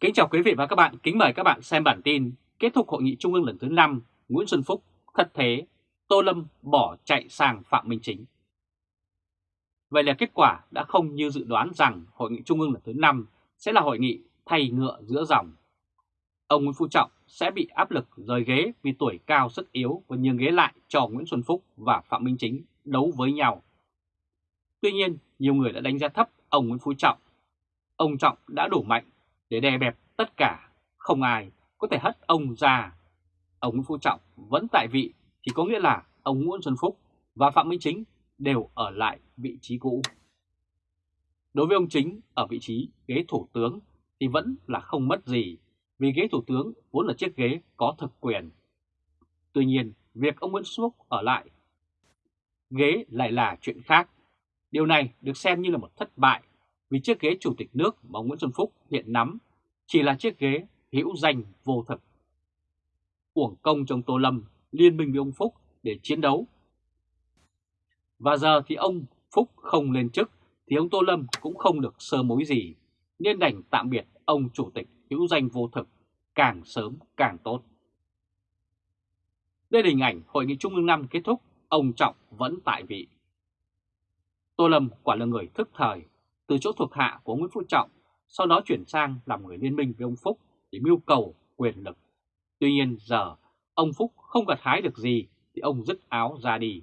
Kính chào quý vị và các bạn, kính mời các bạn xem bản tin kết thúc hội nghị trung ương lần thứ 5, Nguyễn Xuân Phúc thất thế, Tô Lâm bỏ chạy sang Phạm Minh Chính. Vậy là kết quả đã không như dự đoán rằng hội nghị trung ương lần thứ 5 sẽ là hội nghị thay ngựa giữa dòng. Ông Nguyễn Phú Trọng sẽ bị áp lực rời ghế vì tuổi cao sức yếu và nhường ghế lại cho Nguyễn Xuân Phúc và Phạm Minh Chính đấu với nhau. Tuy nhiên, nhiều người đã đánh giá thấp ông Nguyễn Phú Trọng. Ông Trọng đã đủ mạnh để đè bẹp tất cả, không ai có thể hất ông ra. Ông Nguyễn Phú Trọng vẫn tại vị thì có nghĩa là ông Nguyễn Xuân Phúc và Phạm Minh Chính đều ở lại vị trí cũ. Đối với ông Chính ở vị trí ghế thủ tướng thì vẫn là không mất gì vì ghế thủ tướng vốn là chiếc ghế có thực quyền. Tuy nhiên, việc ông Nguyễn Xuân Phúc ở lại ghế lại là chuyện khác. Điều này được xem như là một thất bại vì chiếc ghế chủ tịch nước mà ông Nguyễn Xuân Phúc hiện nắm chỉ là chiếc ghế hữu danh vô thực. Uổng công trong Tô Lâm liên minh với ông Phúc để chiến đấu. Và giờ thì ông Phúc không lên chức thì ông Tô Lâm cũng không được sơ mối gì, nên đành tạm biệt ông chủ tịch hữu danh vô thực càng sớm càng tốt. Đây là hình ảnh Hội nghị Trung ương năm kết thúc, ông Trọng vẫn tại vị. Tô Lâm quả là người thức thời, từ chỗ thuộc hạ của Nguyễn Phú Trọng, sau đó chuyển sang làm người liên minh với ông Phúc để mưu cầu quyền lực. Tuy nhiên giờ ông Phúc không gặt hái được gì thì ông dứt áo ra đi.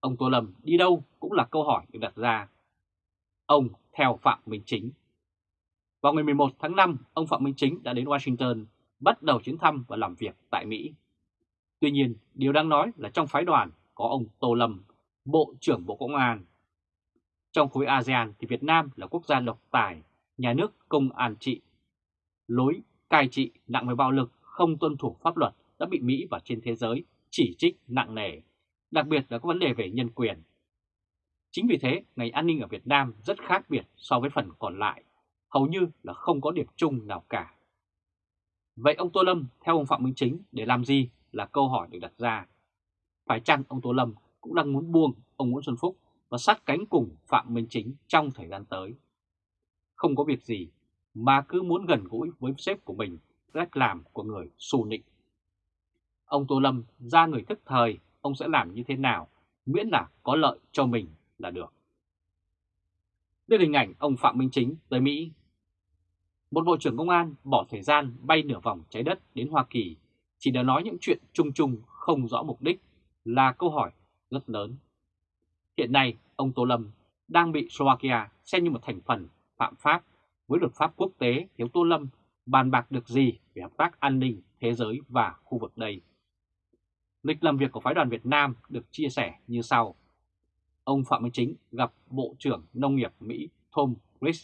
Ông Tô Lâm đi đâu cũng là câu hỏi được đặt ra. Ông theo Phạm Minh Chính. Vào ngày 11 tháng 5, ông Phạm Minh Chính đã đến Washington bắt đầu chuyến thăm và làm việc tại Mỹ. Tuy nhiên, điều đang nói là trong phái đoàn có ông Tô Lâm, Bộ trưởng Bộ Công an. Trong khối ASEAN thì Việt Nam là quốc gia độc tài, nhà nước công an trị. Lối cai trị nặng về bạo lực, không tuân thủ pháp luật đã bị Mỹ và trên thế giới chỉ trích nặng nề, đặc biệt là các vấn đề về nhân quyền. Chính vì thế, ngành an ninh ở Việt Nam rất khác biệt so với phần còn lại, hầu như là không có điểm chung nào cả. Vậy ông Tô Lâm theo ông Phạm Minh Chính để làm gì là câu hỏi được đặt ra. Phải chăng ông Tô Lâm cũng đang muốn buông ông Nguyễn Xuân Phúc và sát cánh cùng Phạm Minh Chính trong thời gian tới? Không có việc gì mà cứ muốn gần gũi với sếp của mình, cách làm của người xù nịnh Ông Tô Lâm ra người thức thời, ông sẽ làm như thế nào, miễn là có lợi cho mình là được. Đây là hình ảnh ông Phạm Minh Chính tới Mỹ. Một Bộ trưởng Công an bỏ thời gian bay nửa vòng trái đất đến Hoa Kỳ chỉ để nói những chuyện chung chung không rõ mục đích là câu hỏi rất lớn. Hiện nay, ông Tô Lâm đang bị Slovakia xem như một thành phần phạm pháp với luật pháp quốc tế thiếu Tô Lâm bàn bạc được gì về hợp tác an ninh thế giới và khu vực đây. Lịch làm việc của phái đoàn Việt Nam được chia sẻ như sau. Ông Phạm Minh Chính gặp Bộ trưởng Nông nghiệp Mỹ Tom Rich,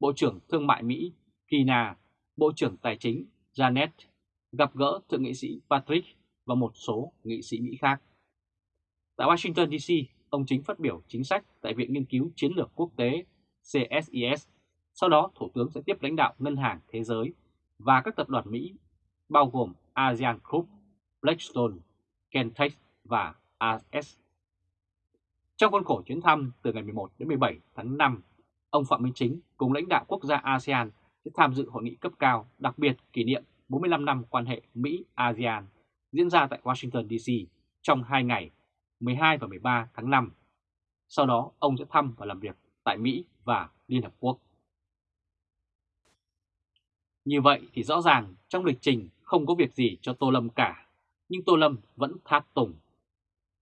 Bộ trưởng Thương mại Mỹ Kina, Bộ trưởng Tài chính Janet, gặp gỡ Thượng nghị sĩ Patrick và một số nghị sĩ Mỹ khác. Tại Washington DC, ông Chính phát biểu chính sách tại Viện Nghiên cứu Chiến lược Quốc tế CSIS. Sau đó, Thủ tướng sẽ tiếp lãnh đạo Ngân hàng Thế giới và các tập đoàn Mỹ, bao gồm ASEAN Group, Blackstone, Kentech và AS. Trong khuôn khổ chuyến thăm từ ngày 11 đến 17 tháng 5, ông Phạm Minh Chính cùng lãnh đạo quốc gia ASEAN sẽ tham dự hội nghị cấp cao đặc biệt kỷ niệm 45 năm quan hệ Mỹ-ASEAN diễn ra tại Washington DC trong 2 ngày 12 và 13 tháng 5. Sau đó, ông sẽ thăm và làm việc tại Mỹ và Liên Hợp Quốc. Như vậy thì rõ ràng trong lịch trình không có việc gì cho Tô Lâm cả nhưng Tô Lâm vẫn tháp tùng.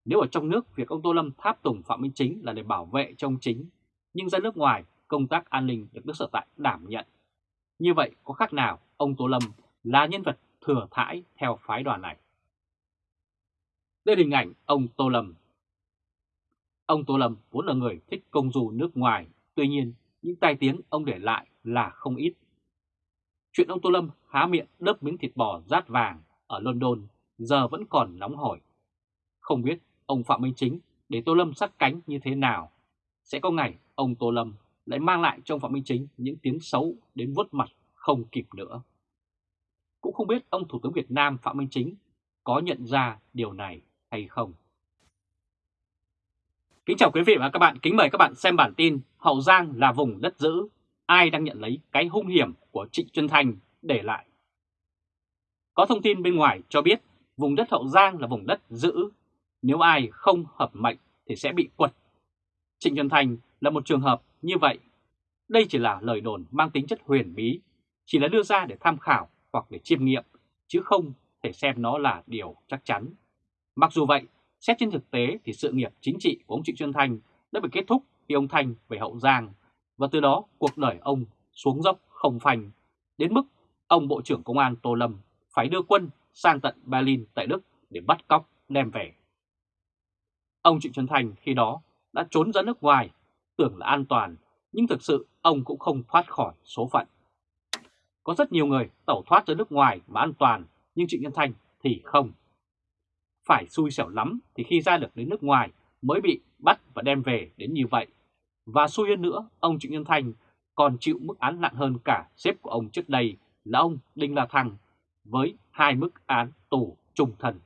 Nếu ở trong nước việc ông Tô Lâm tháp tùng Phạm Minh Chính là để bảo vệ cho ông chính, nhưng ra nước ngoài công tác an ninh được nước sở tại đảm nhận. Như vậy có khác nào ông Tô Lâm là nhân vật thừa thãi theo phái đoàn này? Đây là hình ảnh ông Tô Lâm. Ông Tô Lâm vốn là người thích công du nước ngoài, tuy nhiên những tai tiếng ông để lại là không ít. Chuyện ông Tô Lâm há miệng đớp miếng thịt bò rát vàng ở London giờ vẫn còn nóng hổi. Không biết ông Phạm Minh Chính để Tô Lâm sát cánh như thế nào. Sẽ có ngày ông Tô Lâm lại mang lại cho ông Phạm Minh Chính những tiếng xấu đến vuốt mặt không kịp nữa. Cũng không biết ông Thủ tướng Việt Nam Phạm Minh Chính có nhận ra điều này hay không. Kính chào quý vị và các bạn, kính mời các bạn xem bản tin Hậu Giang là vùng đất giữ, ai đang nhận lấy cái hung hiểm của Trịnh Xuân Thanh để lại. Có thông tin bên ngoài cho biết vùng đất Hậu Giang là vùng đất giữ, nếu ai không hợp mệnh thì sẽ bị quật. Trịnh Xuân Thanh là một trường hợp như vậy. Đây chỉ là lời đồn mang tính chất huyền bí, chỉ là đưa ra để tham khảo hoặc để chiêm nghiệm, chứ không thể xem nó là điều chắc chắn. Mặc dù vậy, xét trên thực tế thì sự nghiệp chính trị của ông Trịnh Xuân Thanh đã bị kết thúc khi ông Thanh về Hậu Giang, và từ đó cuộc đời ông xuống dốc không phanh, đến mức ông Bộ trưởng Công an Tô Lâm phải đưa quân sang tận Berlin tại Đức để bắt cóc đem về. Ông Trịnh Xuân Thanh khi đó đã trốn ra nước ngoài, tưởng là an toàn, nhưng thực sự ông cũng không thoát khỏi số phận. Có rất nhiều người tẩu thoát ra nước ngoài mà an toàn, nhưng Trịnh Xuân Thanh thì không. Phải xui xẻo lắm thì khi ra được đến nước ngoài mới bị bắt và đem về đến như vậy. Và xui hơn nữa, ông Trịnh Nhân Thanh còn chịu mức án nặng hơn cả xếp của ông trước đây là ông Đinh La Thăng với hai mức án tù trung thân.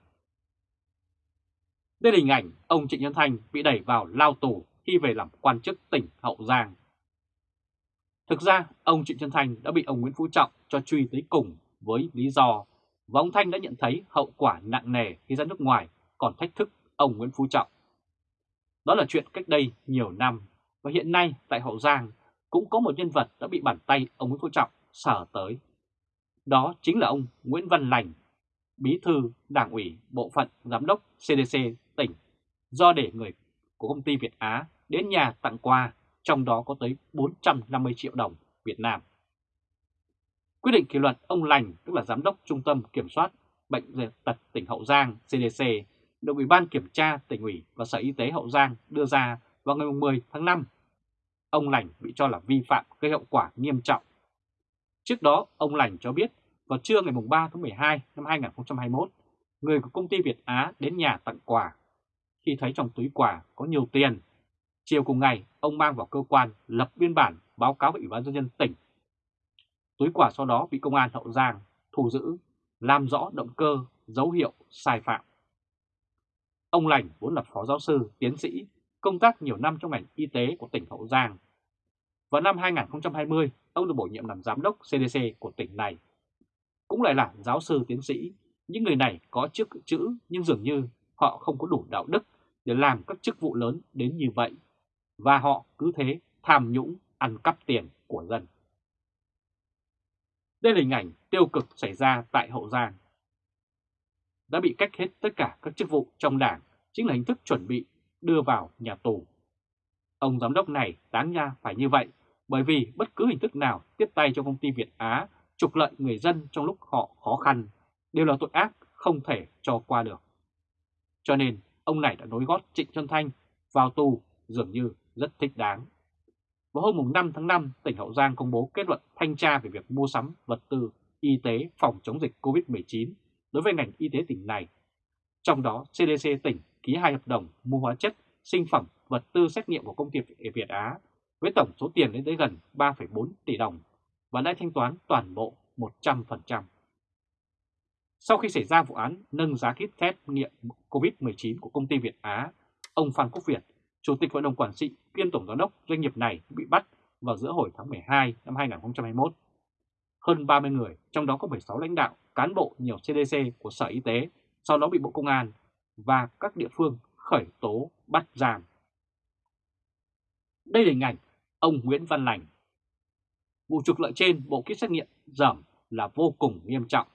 Đây là hình ảnh ông Trịnh Nhân Thanh bị đẩy vào lao tù khi về làm quan chức tỉnh Hậu Giang. Thực ra, ông Trịnh Nhân Thanh đã bị ông Nguyễn Phú Trọng cho truy tới cùng với lý do và ông Thanh đã nhận thấy hậu quả nặng nề khi ra nước ngoài còn thách thức ông Nguyễn Phú Trọng. Đó là chuyện cách đây nhiều năm và hiện nay tại Hậu Giang cũng có một nhân vật đã bị bàn tay ông Nguyễn Phú Trọng sở tới. Đó chính là ông Nguyễn Văn Lành, bí thư đảng ủy bộ phận giám đốc CDC tỉnh, do để người của công ty Việt Á đến nhà tặng quà, trong đó có tới 450 triệu đồng Việt Nam. Quyết định kỷ luật ông Lành, tức là giám đốc Trung tâm Kiểm soát Bệnh tật tỉnh Hậu Giang CDC, được Ủy ban Kiểm tra tỉnh ủy và Sở Y tế Hậu Giang đưa ra vào ngày 10 tháng 5. Ông Lành bị cho là vi phạm gây hậu quả nghiêm trọng. Trước đó, ông Lành cho biết vào trưa ngày 3 tháng 12 năm 2021, người của công ty Việt Á đến nhà tặng quà. Khi thấy trong túi quà có nhiều tiền, chiều cùng ngày ông mang vào cơ quan lập biên bản báo cáo với Ủy ban Nhân dân tỉnh. Túi quà sau đó bị công an Hậu Giang thu giữ, làm rõ động cơ, dấu hiệu sai phạm. Ông Lành vốn là phó giáo sư, tiến sĩ, công tác nhiều năm trong ngành y tế của tỉnh Hậu Giang. Vào năm 2020, ông được bổ nhiệm làm giám đốc CDC của tỉnh này cũng lại là giáo sư tiến sĩ. Những người này có chức chữ nhưng dường như họ không có đủ đạo đức để làm các chức vụ lớn đến như vậy. Và họ cứ thế tham nhũng ăn cắp tiền của dân. Đây là hình ảnh tiêu cực xảy ra tại Hậu Giang. Đã bị cách hết tất cả các chức vụ trong đảng, chính là hình thức chuẩn bị đưa vào nhà tù. Ông giám đốc này đáng ra phải như vậy, bởi vì bất cứ hình thức nào tiếp tay cho công ty Việt Á trục lợi người dân trong lúc họ khó khăn đều là tội ác không thể cho qua được. Cho nên, ông này đã nối gót Trịnh Xuân Thanh vào tù dường như rất thích đáng. Vào hôm 5 tháng 5, tỉnh Hậu Giang công bố kết luận thanh tra về việc mua sắm vật tư y tế phòng chống dịch COVID-19 đối với ngành y tế tỉnh này. Trong đó, CDC tỉnh ký hai hợp đồng mua hóa chất, sinh phẩm, vật tư xét nghiệm của công ty Việt Á với tổng số tiền lên tới gần 3,4 tỷ đồng và đã thanh toán toàn bộ 100%. Sau khi xảy ra vụ án nâng giá kit test nghiệm COVID-19 của công ty Việt Á, ông Phan Quốc Việt, Chủ tịch Hội đồng Quản trị kiêm Tổng Giám đốc doanh nghiệp này bị bắt vào giữa hồi tháng 12 năm 2021. Hơn 30 người, trong đó có 16 lãnh đạo, cán bộ nhiều CDC của Sở Y tế, sau đó bị Bộ Công an và các địa phương khởi tố bắt giam. Đây là hình ảnh ông Nguyễn Văn Lành, Vụ trục lợi trên Bộ Kit xét nghiệm giảm là vô cùng nghiêm trọng.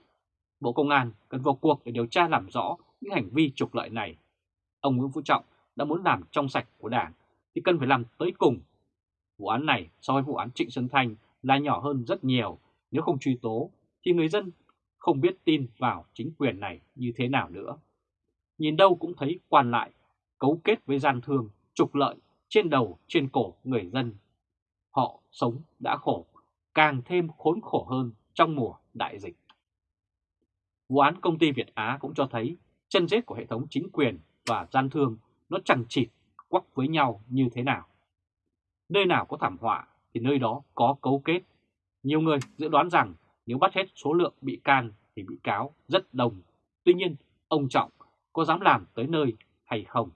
Bộ Công an cần vào cuộc để điều tra làm rõ những hành vi trục lợi này. Ông Nguyễn Phú Trọng đã muốn làm trong sạch của Đảng thì cần phải làm tới cùng. Vụ án này so với vụ án Trịnh Xuân Thanh là nhỏ hơn rất nhiều. Nếu không truy tố thì người dân không biết tin vào chính quyền này như thế nào nữa. Nhìn đâu cũng thấy quan lại, cấu kết với gian thương, trục lợi trên đầu, trên cổ người dân. Họ sống đã khổ càng thêm khốn khổ hơn trong mùa đại dịch. Vụ án công ty Việt Á cũng cho thấy chân rết của hệ thống chính quyền và gian thương nó chẳng chịt quắc với nhau như thế nào. Nơi nào có thảm họa thì nơi đó có cấu kết. Nhiều người dự đoán rằng nếu bắt hết số lượng bị can thì bị cáo rất đồng. Tuy nhiên, ông Trọng có dám làm tới nơi hay không?